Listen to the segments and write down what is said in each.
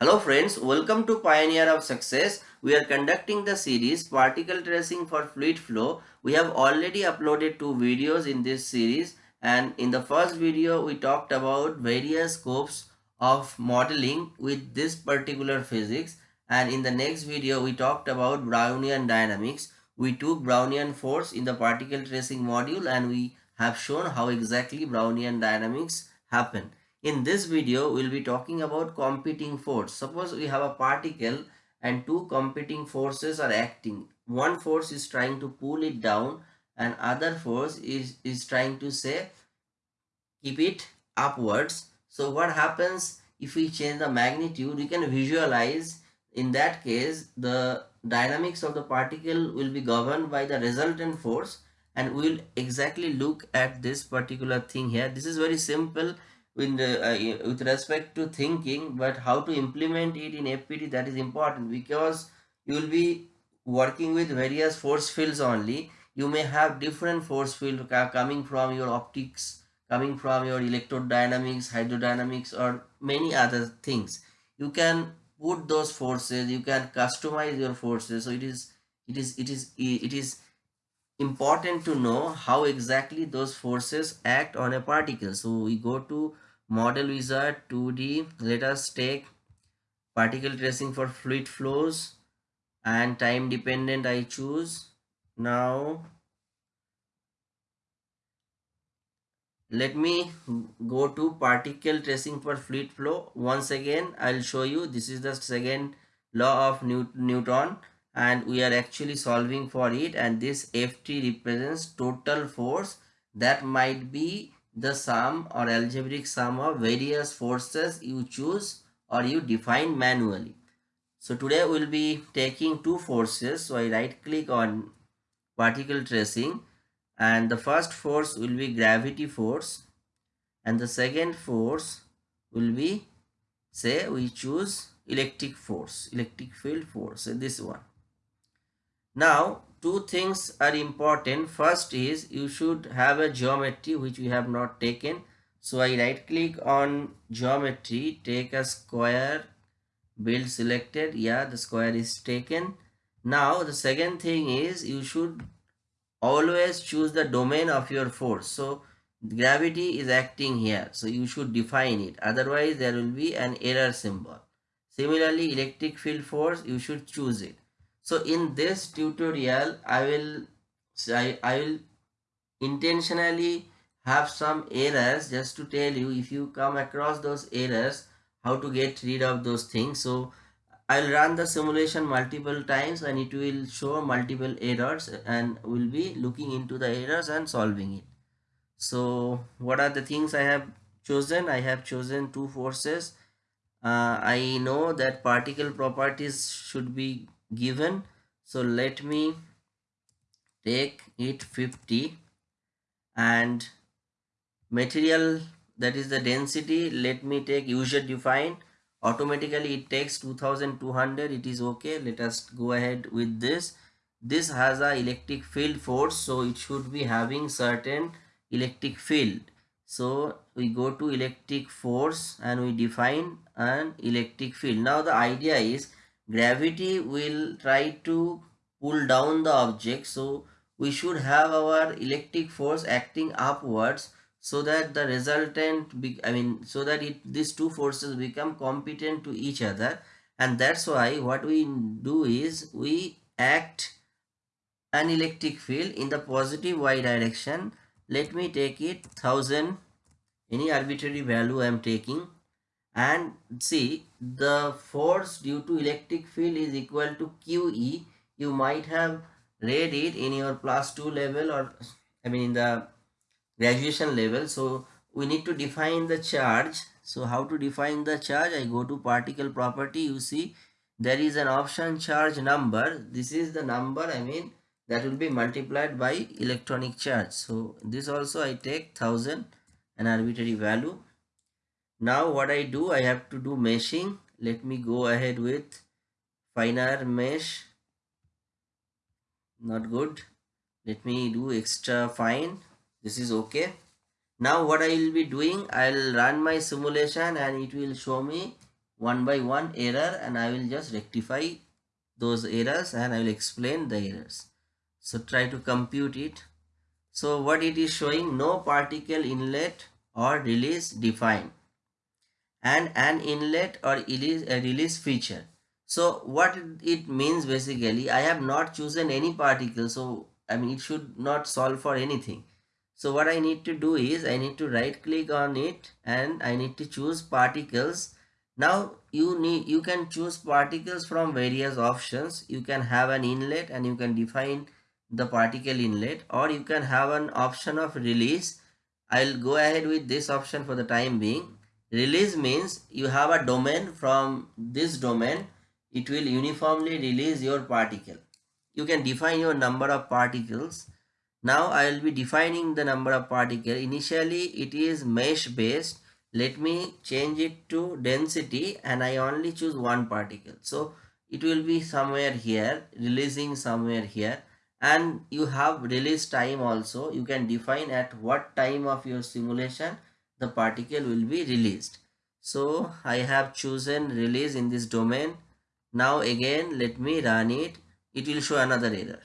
Hello friends, welcome to Pioneer of Success. We are conducting the series Particle Tracing for Fluid Flow. We have already uploaded two videos in this series and in the first video we talked about various scopes of modeling with this particular physics and in the next video we talked about Brownian dynamics. We took Brownian force in the particle tracing module and we have shown how exactly Brownian dynamics happen. In this video, we'll be talking about competing force. Suppose we have a particle and two competing forces are acting. One force is trying to pull it down and other force is, is trying to say keep it upwards. So what happens if we change the magnitude, we can visualize in that case the dynamics of the particle will be governed by the resultant force and we'll exactly look at this particular thing here. This is very simple with, uh, with respect to thinking but how to implement it in FPT that is important because you will be working with various force fields only. You may have different force field coming from your optics coming from your electrodynamics hydrodynamics or many other things. You can put those forces you can customize your forces. So it is it is it is it is important to know how exactly those forces act on a particle. So we go to model wizard 2d let us take particle tracing for fluid flows and time dependent i choose. Now let me go to particle tracing for fluid flow. Once again i'll show you. This is the second law of newton and we are actually solving for it. And this ft represents total force that might be the sum or algebraic sum of various forces you choose or you define manually. So today we'll be taking two forces. So I right click on particle tracing and the first force will be gravity force and the second force will be say we choose electric force, electric field force, this one. Now two things are important. First is you should have a geometry which we have not taken. So i right click on geometry take a square build selected. Yeah the square is taken. Now the second thing is you should always choose the domain of your force. So gravity is acting here. So you should define it. Otherwise there will be an error symbol. Similarly electric field force you should choose it so in this tutorial i will I, I will intentionally have some errors just to tell you if you come across those errors how to get rid of those things so I'll run the simulation multiple times and it will show multiple errors and we'll be looking into the errors and solving it. So what are the things I have chosen? I have chosen two forces. Uh, I know that particle properties should be given. So let me take it 50 and material that is the density let me take user defined. Automatically it takes 2200 it is okay. Let us go ahead with this. This has a electric field force so it should be having certain electric field. So we go to electric force and we define an electric field. Now the idea is gravity will try to pull down the object so we should have our electric force acting upwards so that the resultant be, i mean so that it these two forces become competent to each other. And that's why what we do is we act an electric field in the positive y direction. Let me take it 1000 any arbitrary value i am taking. And see the force due to electric field is equal to QE you might have read it in your plus 2 level or I mean in the graduation level. So we need to define the charge. So how to define the charge? I go to particle property. You see there is an option charge number. This is the number I mean that will be multiplied by electronic charge. So this also I take 1000 an arbitrary value now what I do I have to do meshing. Let me go ahead with finer mesh. Not good. Let me do extra fine. This is okay. Now what I will be doing I'll run my simulation and it will show me one by one error and I will just rectify those errors and I will explain the errors. So try to compute it. So what it is showing no particle inlet or release defined and an inlet or uh, release, feature. So what it means basically I have not chosen any particle so I mean it should not solve for anything. So what I need to do is I need to right click on it and I need to choose particles now you need you can choose particles from various options you can have an inlet and you can define the particle inlet or you can have an option of release i'll go ahead with this option for the time being release means you have a domain from this domain it will uniformly release your particle. You can define your number of particles. Now i will be defining the number of particle. Initially it is mesh based. Let me change it to density and I only choose one particle. So it will be somewhere here, releasing somewhere here. And you have release time also. You can define at what time of your simulation the particle will be released. So I have chosen release in this domain. Now again let me run it. It will show another error.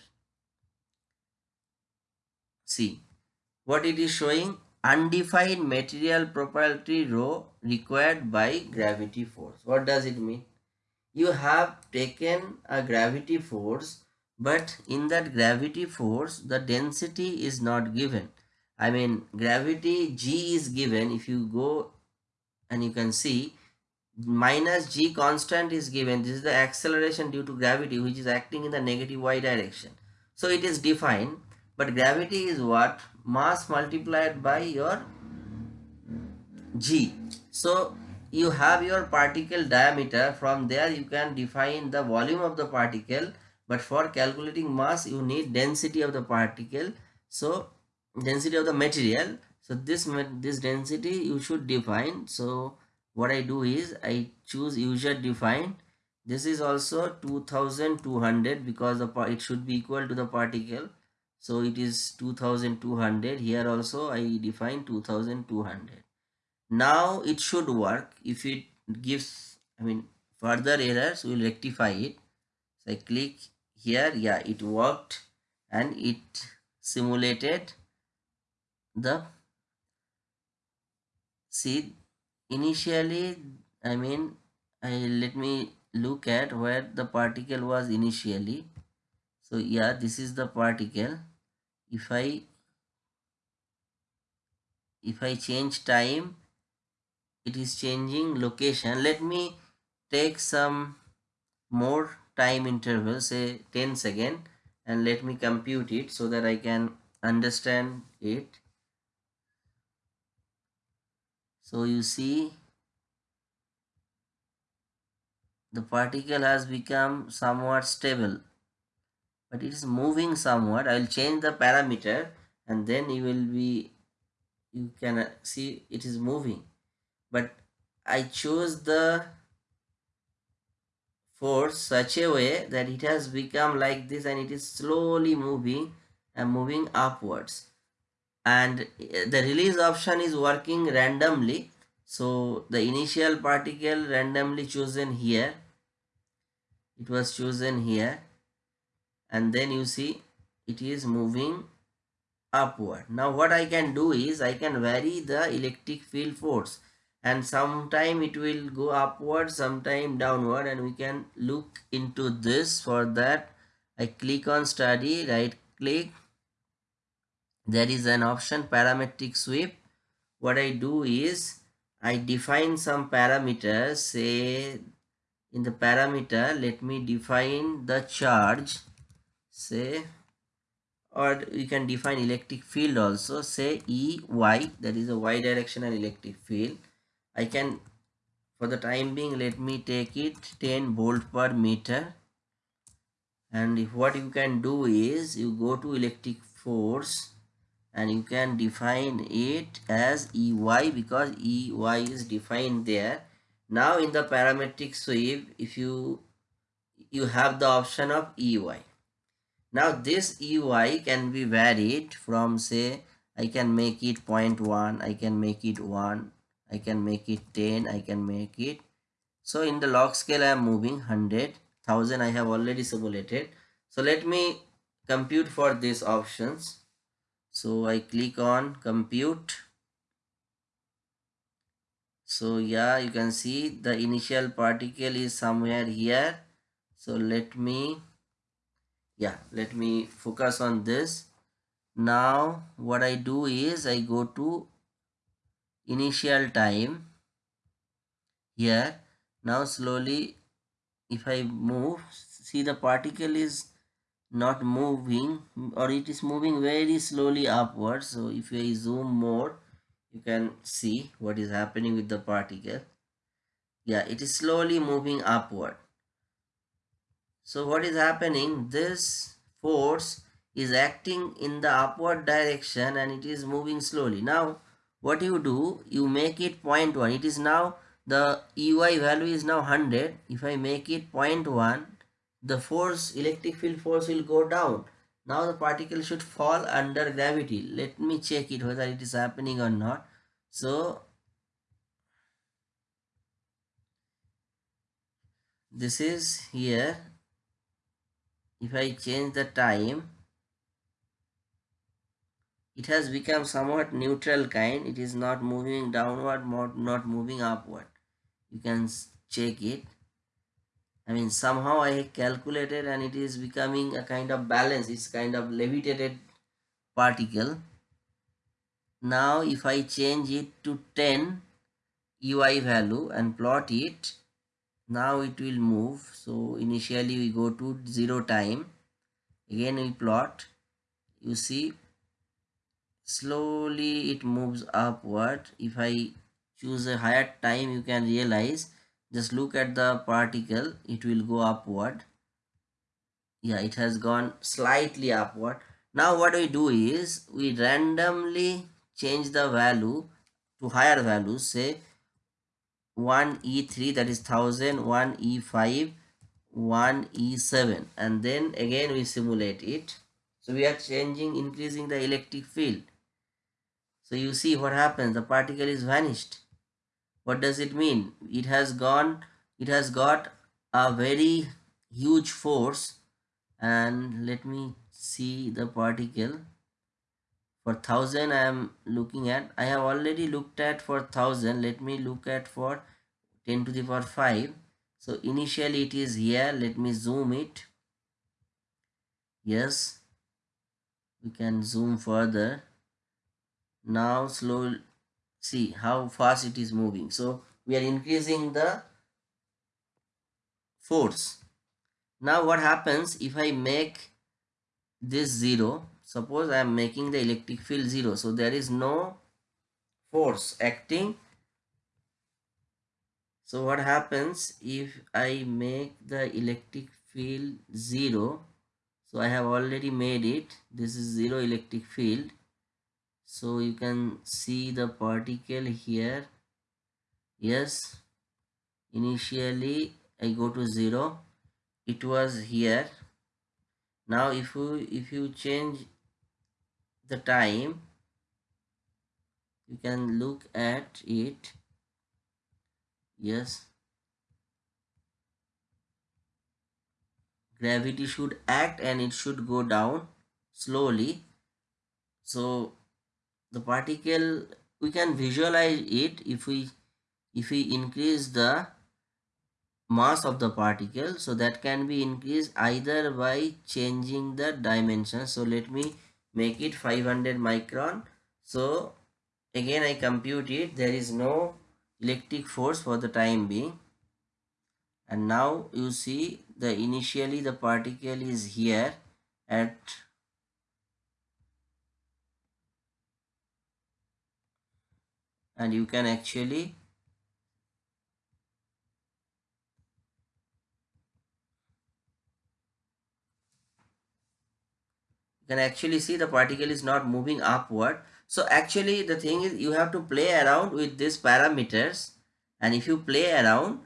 See what it is showing undefined material property rho required by gravity force. What does it mean? You have taken a gravity force but in that gravity force the density is not given. I mean gravity g is given. If you go and you can see minus g constant is given. This is the acceleration due to gravity which is acting in the negative y direction. So it is defined but gravity is what? Mass multiplied by your g. So you have your particle diameter. From there you can define the volume of the particle but for calculating mass you need density of the particle. So density of the material. So this this density you should define. So what i do is i choose user defined this is also 2200 because the it should be equal to the particle. So it is 2200 here also i define 2200 now it should work. If it gives i mean further errors we'll rectify it. So i click here. Yeah it worked. And it simulated the see initially i mean i let me look at where the particle was initially. So yeah this is the particle. If I if I change time it is changing location. Let me take some more time interval say 10 second and let me compute it so that I can understand it so you see the particle has become somewhat stable but it is moving somewhat. I will change the parameter and then you will be you can uh, see it is moving. But i chose the force such a way that it has become like this and it is slowly moving and moving upwards. And uh, the release option is working randomly so the initial particle randomly chosen here it was chosen here and then you see it is moving upward. Now what i can do is i can vary the electric field force and sometime it will go upward sometime downward and we can look into this. For that i click on study right click. There is an option parametric sweep. What i do is i define some parameters say in the parameter let me define the charge say or you can define electric field also say E Y that is a y directional electric field. I can for the time being let me take it 10 volt per meter. And if what you can do is you go to electric force and you can define it as EY because EY is defined there. Now in the parametric sweep if you you have the option of EY now this EY can be varied from say I can make it 0.1, I can make it 1, I can make it 10, I can make it. So in the log scale i am moving 100 1000 i have already simulated. So let me compute for these options so i click on compute. So yeah you can see the initial particle is somewhere here. So let me yeah let me focus on this. Now what i do is i go to initial time here. Now slowly if i move see the particle is not moving or it is moving very slowly upwards. So if i zoom more you can see what is happening with the particle. Yeah it is slowly moving upward. So what is happening? This force is acting in the upward direction and it is moving slowly. Now what you do you make it 0.1 it is now the ey value is now 100 if i make it 0.1 the force electric field force will go down. Now the particle should fall under gravity. Let me check it whether it is happening or not. So this is here. If I change the time it has become somewhat neutral kind. It is not moving downward not moving upward. You can check it I mean somehow I calculated and it is becoming a kind of balance. It's kind of levitated particle. Now if I change it to 10 UI value and plot it now it will move. So initially we go to zero time. Again we plot. You see slowly it moves upward. If I choose a higher time you can realize just look at the particle it will go upward. Yeah it has gone slightly upward. Now what we do is we randomly change the value to higher values say 1 e3 that is 1000 1 e5 1 e7 and then again we simulate it. So we are changing increasing the electric field. So you see what happens the particle is vanished what does it mean? It has gone it has got a very huge force. And let me see the particle. For 1000 i am looking at i have already looked at for 1000 let me look at for 10 to the power 5 so initially it is here. Let me zoom it. Yes. We can zoom further. Now slow see how fast it is moving. So we are increasing the force. Now what happens if i make this zero? Suppose I am making the electric field 0 so there is no force acting. So what happens if I make the electric field 0 so I have already made it. This is 0 electric field so you can see the particle here. Yes initially I go to 0 it was here. Now if you if you change the time you can look at it. Yes. Gravity should act and it should go down slowly. So the particle we can visualize it if we if we increase the mass of the particle. So that can be increased either by changing the dimension. So let me make it 500 micron. So again i compute it. There is no electric force for the time being. And now you see the initially the particle is here at and you can actually you can actually see the particle is not moving upward. So actually the thing is you have to play around with these parameters and if you play around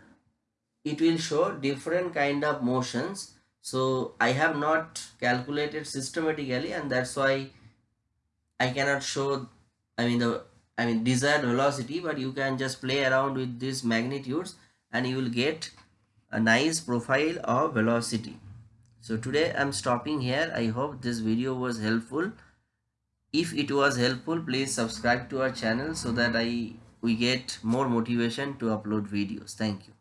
it will show different kind of motions. So I have not calculated systematically and that's why I cannot show I mean the I mean desired velocity but you can just play around with these magnitudes and you will get a nice profile of velocity. So today i'm stopping here. I hope this video was helpful. If it was helpful please subscribe to our channel so that i we get more motivation to upload videos. Thank you